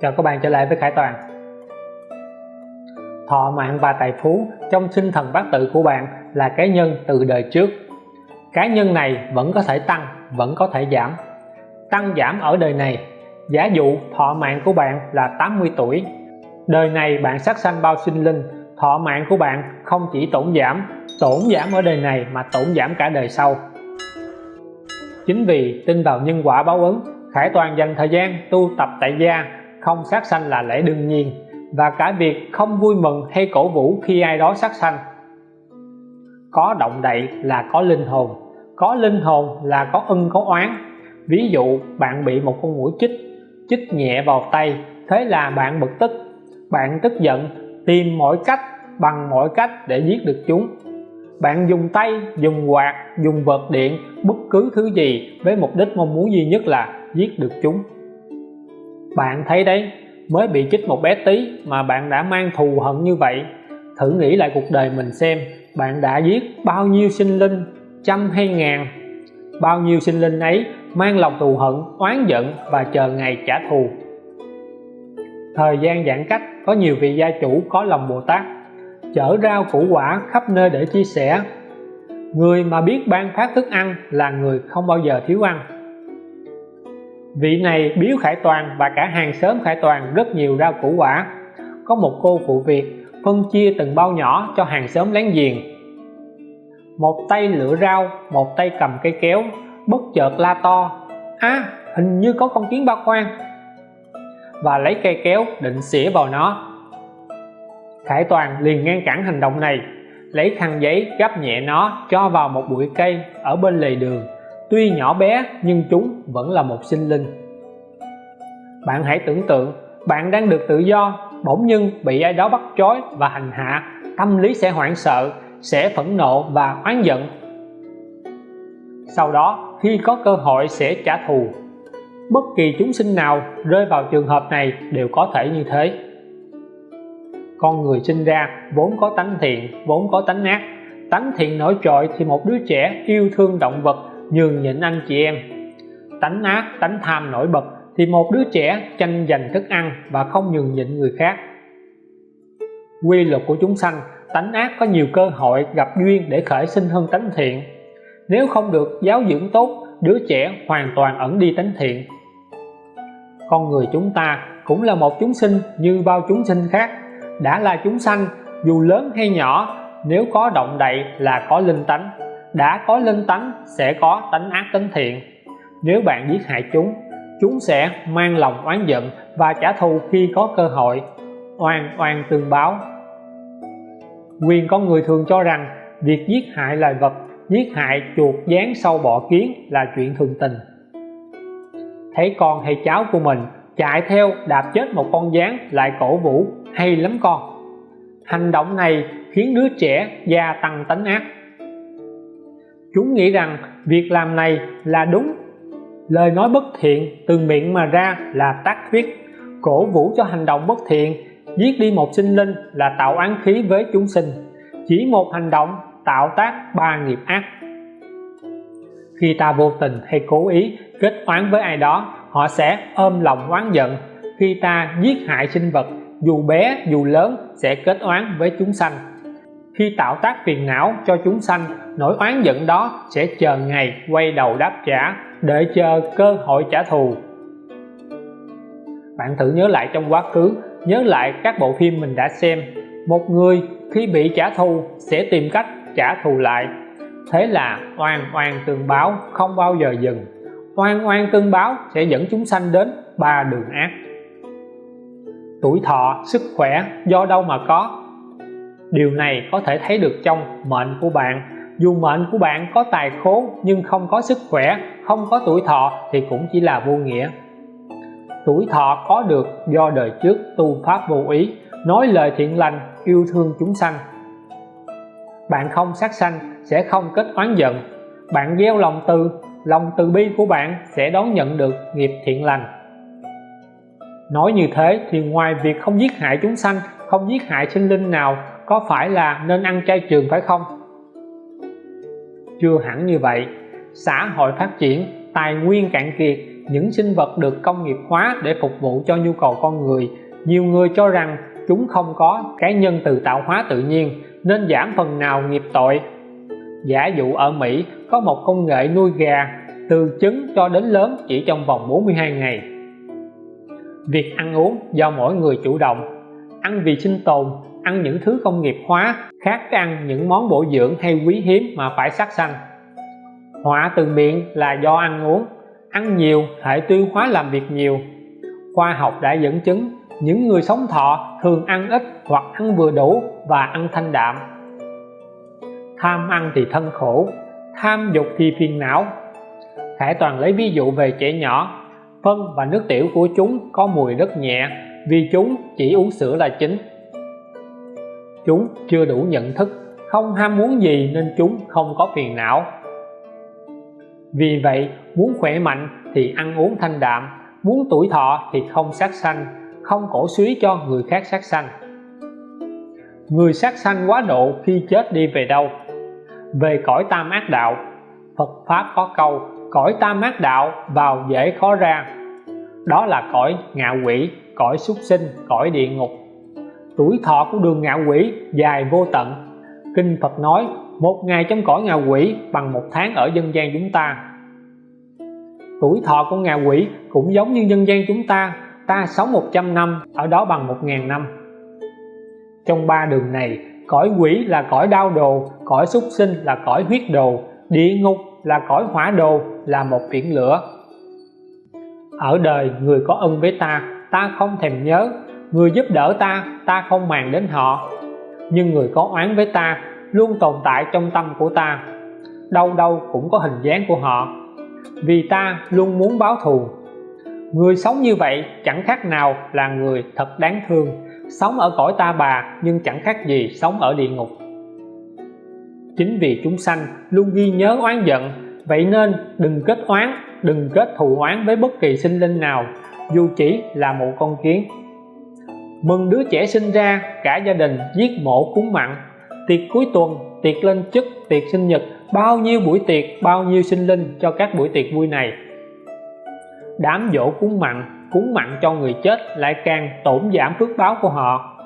Chào các bạn trở lại với Khải Toàn. Thọ mạng và tài phú trong sinh thần bát tự của bạn là cái nhân từ đời trước. Cá nhân này vẫn có thể tăng, vẫn có thể giảm. Tăng giảm ở đời này Giả dụ thọ mạng của bạn là 80 tuổi. Đời này bạn sát sanh bao sinh linh Thọ mạng của bạn không chỉ tổn giảm Tổn giảm ở đời này mà tổn giảm cả đời sau. Chính vì tin vào nhân quả báo ứng Khải Toàn dành thời gian tu tập tại gia không sát sanh là lẽ đương nhiên, và cả việc không vui mừng hay cổ vũ khi ai đó sát sanh. Có động đậy là có linh hồn, có linh hồn là có ân, có oán. Ví dụ, bạn bị một con mũi chích chích nhẹ vào tay, thế là bạn bực tức. Bạn tức giận, tìm mọi cách, bằng mọi cách để giết được chúng. Bạn dùng tay, dùng quạt, dùng vật điện, bất cứ thứ gì với mục đích mong muốn duy nhất là giết được chúng bạn thấy đấy, mới bị chích một bé tí mà bạn đã mang thù hận như vậy. Thử nghĩ lại cuộc đời mình xem, bạn đã giết bao nhiêu sinh linh, trăm hay ngàn? Bao nhiêu sinh linh ấy mang lòng thù hận, oán giận và chờ ngày trả thù? Thời gian giãn cách, có nhiều vị gia chủ, có lòng Bồ Tát, chở rau củ quả khắp nơi để chia sẻ. Người mà biết ban phát thức ăn là người không bao giờ thiếu ăn vị này biếu Khải Toàn và cả hàng xóm Khải Toàn rất nhiều rau củ quả. Có một cô phụ việc phân chia từng bao nhỏ cho hàng xóm láng giềng. Một tay lựa rau, một tay cầm cây kéo, bất chợt la to à hình như có con kiến ba khoan và lấy cây kéo định xỉa vào nó. Khải Toàn liền ngăn cản hành động này, lấy khăn giấy gấp nhẹ nó cho vào một bụi cây ở bên lề đường tuy nhỏ bé, nhưng chúng vẫn là một sinh linh. Bạn hãy tưởng tượng, bạn đang được tự do, bỗng nhiên bị ai đó bắt trói và hành hạ, tâm lý sẽ hoảng sợ, sẽ phẫn nộ và oán giận. Sau đó, khi có cơ hội sẽ trả thù. Bất kỳ chúng sinh nào rơi vào trường hợp này đều có thể như thế. Con người sinh ra vốn có tánh thiện, vốn có tánh ác. Tánh thiện nổi trội thì một đứa trẻ yêu thương động vật nhường nhịn anh chị em. Tánh ác, tánh tham nổi bật thì một đứa trẻ tranh giành thức ăn và không nhường nhịn người khác. Quy luật của chúng sanh, tánh ác có nhiều cơ hội gặp duyên để khởi sinh hơn tánh thiện. Nếu không được giáo dưỡng tốt, đứa trẻ hoàn toàn ẩn đi tánh thiện. Con người chúng ta cũng là một chúng sinh như bao chúng sinh khác. Đã là chúng sanh, dù lớn hay nhỏ, nếu có động đậy là có linh tánh đã có linh tánh sẽ có tánh ác tánh thiện. Nếu bạn giết hại chúng chúng sẽ mang lòng oán giận và trả thù khi có cơ hội. Oan oan tương báo. Quyền con người thường cho rằng việc giết hại loài vật, giết hại chuột dán sâu bọ kiến là chuyện thường tình. Thấy con hay cháu của mình chạy theo đạp chết một con gián lại cổ vũ, hay lắm con. Hành động này khiến đứa trẻ gia tăng tánh ác chúng nghĩ rằng việc làm này là đúng. Lời nói bất thiện từ miệng mà ra là tác thuyết cổ vũ cho hành động bất thiện, giết đi một sinh linh là tạo án khí với chúng sinh. Chỉ một hành động tạo tác ba nghiệp ác. Khi ta vô tình hay cố ý kết oán với ai đó, họ sẽ ôm lòng oán giận. Khi ta giết hại sinh vật, dù bé, dù lớn, sẽ kết oán với chúng sanh khi tạo tác phiền não cho chúng sanh, nỗi oán giận đó sẽ chờ ngày quay đầu đáp trả để chờ cơ hội trả thù. Bạn thử nhớ lại trong quá khứ, nhớ lại các bộ phim mình đã xem. Một người khi bị trả thù sẽ tìm cách trả thù lại. Thế là oan oan tương báo không bao giờ dừng. Oan oan tương báo sẽ dẫn chúng sanh đến ba đường ác. Tuổi thọ, sức khỏe, do đâu mà có điều này có thể thấy được trong mệnh của bạn. Dù mệnh của bạn có tài khốn nhưng không có sức khỏe, không có tuổi thọ thì cũng chỉ là vô nghĩa. Tuổi thọ có được do đời trước tu pháp vô ý, nói lời thiện lành, yêu thương chúng sanh. Bạn không sát sanh sẽ không kết oán giận. Bạn gieo lòng từ lòng từ bi của bạn sẽ đón nhận được nghiệp thiện lành. Nói như thế thì ngoài việc không giết hại chúng sanh, không giết hại sinh linh nào có phải là nên ăn chay trường phải không? Chưa hẳn như vậy. Xã hội phát triển, tài nguyên cạn kiệt, những sinh vật được công nghiệp hóa để phục vụ cho nhu cầu con người. Nhiều người cho rằng chúng không có cái nhân từ tạo hóa tự nhiên, nên giảm phần nào nghiệp tội. Giả dụ ở Mỹ, có một công nghệ nuôi gà, từ trứng cho đến lớn chỉ trong vòng 42 ngày. Việc ăn uống do mỗi người chủ động. Ăn vì sinh tồn ăn những thứ công nghiệp hóa khác ăn những món bổ dưỡng hay quý hiếm mà phải sát sanh. Họa từ miệng là do ăn uống. Ăn nhiều hệ tiêu hóa làm việc nhiều. Khoa học đã dẫn chứng những người sống thọ thường ăn ít hoặc ăn vừa đủ và ăn thanh đạm. Tham ăn thì thân khổ, tham dục thì phiền não. Khải Toàn lấy ví dụ về trẻ nhỏ. Phân và nước tiểu của chúng có mùi rất nhẹ vì chúng chỉ uống sữa là chính chúng chưa đủ nhận thức, không ham muốn gì nên chúng không có phiền não. Vì vậy, muốn khỏe mạnh thì ăn uống thanh đạm, muốn tuổi thọ thì không sát sanh, không cổ suý cho người khác sát sanh. Người sát sanh quá độ khi chết đi về đâu? Về cõi tam ác đạo. Phật Pháp có câu, cõi tam ác đạo vào dễ khó ra. Đó là cõi ngạ quỷ, cõi súc sinh, cõi địa ngục tuổi thọ của đường ngạ quỷ dài vô tận. Kinh Phật nói, một ngày trong cõi ngạ quỷ bằng một tháng ở dân gian chúng ta. Tuổi thọ của ngạ quỷ cũng giống như dân gian chúng ta ta sống 100 năm, ở đó bằng 1.000 năm. Trong ba đường này, cõi quỷ là cõi đau đồ, cõi súc sinh là cõi huyết đồ, địa ngục là cõi hỏa đồ, là một biển lửa. Ở đời người có ân với ta ta không thèm nhớ người giúp đỡ ta ta không màng đến họ. Nhưng người có oán với ta luôn tồn tại trong tâm của ta. Đâu đâu cũng có hình dáng của họ. Vì ta luôn muốn báo thù. Người sống như vậy chẳng khác nào là người thật đáng thương. Sống ở cõi ta bà nhưng chẳng khác gì sống ở địa ngục. Chính vì chúng sanh luôn ghi nhớ oán giận, vậy nên đừng kết oán, đừng kết thù oán với bất kỳ sinh linh nào, dù chỉ là một con kiến mừng đứa trẻ sinh ra, cả gia đình giết mổ cúng mặn. Tiệc cuối tuần, tiệc lên chức, tiệc sinh nhật, bao nhiêu buổi tiệc, bao nhiêu sinh linh cho các buổi tiệc vui này. Đám dỗ cúng mặn cúng mặn cho người chết lại càng tổn giảm phước báo của họ.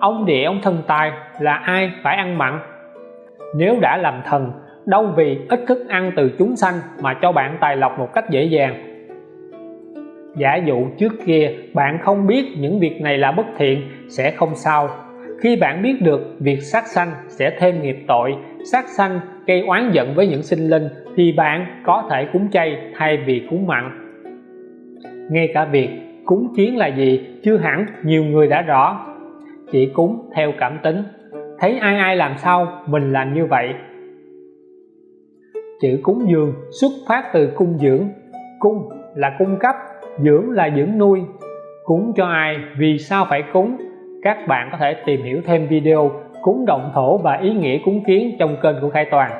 Ông địa ông thần tài là ai phải ăn mặn? Nếu đã làm thần, đâu vì ít thức ăn từ chúng sanh mà cho bạn tài lộc một cách dễ dàng giả dụ trước kia bạn không biết những việc này là bất thiện, sẽ không sao. Khi bạn biết được việc sát sanh sẽ thêm nghiệp tội, sát sanh gây oán giận với những sinh linh, thì bạn có thể cúng chay thay vì cúng mặn. Ngay cả việc cúng kiến là gì chưa hẳn nhiều người đã rõ. Chỉ cúng theo cảm tính. Thấy ai ai làm sao, mình làm như vậy. Chữ cúng dường xuất phát từ cung dưỡng. Cung là cung cấp dưỡng là dưỡng nuôi. Cúng cho ai, vì sao phải cúng? Các bạn có thể tìm hiểu thêm video cúng động thổ và ý nghĩa cúng kiến trong kênh của Khai Toàn.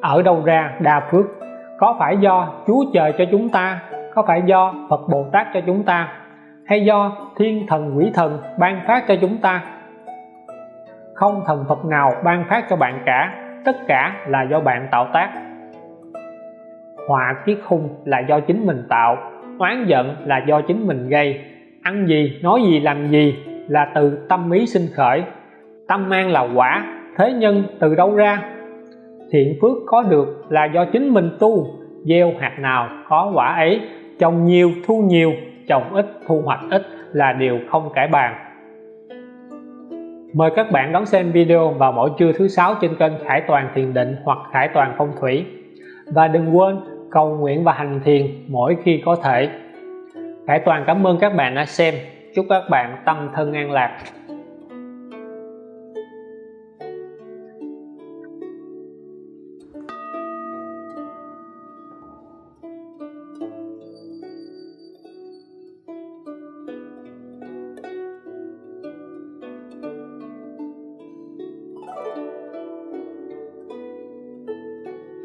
Ở đâu ra đa phước? Có phải do Chúa trời cho chúng ta? Có phải do Phật Bồ Tát cho chúng ta? Hay do thiên thần quỷ thần ban phát cho chúng ta? Không thần Phật nào ban phát cho bạn cả. Tất cả là do bạn tạo tác họa kiết khung là do chính mình tạo, oán giận là do chính mình gây. Ăn gì, nói gì, làm gì là từ tâm ý sinh khởi. Tâm mang là quả, thế nhân từ đâu ra? Thiện phước có được là do chính mình tu, gieo hạt nào có quả ấy. Trồng nhiều, thu nhiều, trồng ít, thu hoạch ít là điều không cải bàn. Mời các bạn đón xem video vào mỗi trưa thứ sáu trên kênh Khải Toàn Thiền Định hoặc Khải Toàn Phong Thủy. Và đừng quên cầu nguyện và hành thiền mỗi khi có thể. Khải Toàn cảm ơn các bạn đã xem. Chúc các bạn tâm thân an lạc.